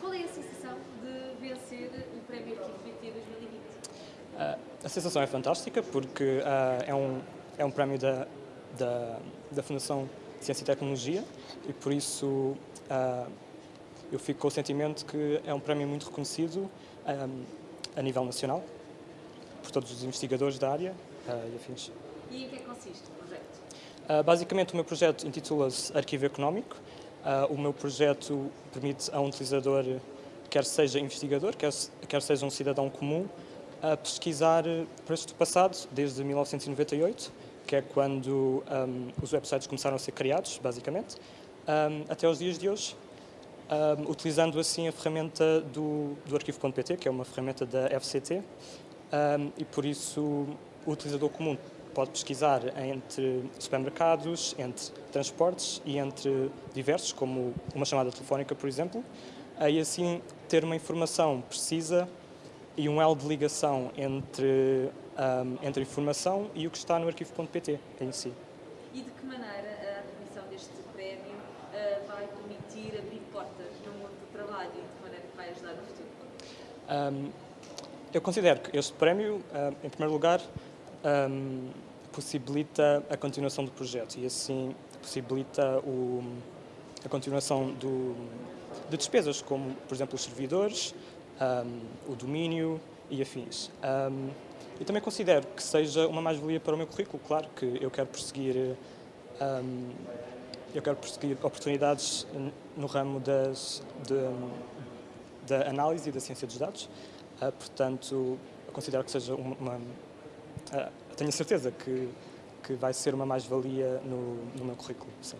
Qual é a sensação de vencer o Prémio Arquivo BT 2020? Uh, a sensação é fantástica porque uh, é, um, é um prémio da, da, da Fundação Ciência e Tecnologia e por isso uh, eu fico com o sentimento que é um prémio muito reconhecido um, a nível nacional por todos os investigadores da área e afins. E em que é consiste o projeto? basicamente o meu projeto intitula-se Arquivo Económico. O meu projeto permite a um utilizador, quer seja investigador, quer, quer seja um cidadão comum, a pesquisar preços do passado desde 1998, que é quando um, os websites começaram a ser criados, basicamente, um, até os dias de hoje, um, utilizando assim a ferramenta do, do arquivo.pt, que é uma ferramenta da FCT, e por isso o utilizador comum pode pesquisar entre supermercados, entre transportes e entre diversos, como uma chamada telefónica, por exemplo, e assim ter uma informação precisa e um elo de ligação entre, um, entre a informação e o que está no arquivo.pt em si. E de que maneira a atribuição deste prémio uh, vai permitir abrir portas no mundo do trabalho e de que maneira vai ajudar no futuro? Um, eu considero que este prémio, uh, em primeiro lugar, um, possibilita a continuação do projeto e assim possibilita o, a continuação do, de despesas, como, por exemplo, os servidores, um, o domínio e afins. Um, e também considero que seja uma mais-valia para o meu currículo, claro que eu quero perseguir um, eu quero perseguir oportunidades no ramo das, de, da análise e da ciência dos dados, uh, portanto, considero que seja uma uh, tenho certeza que, que vai ser uma mais-valia no, no meu currículo, sim.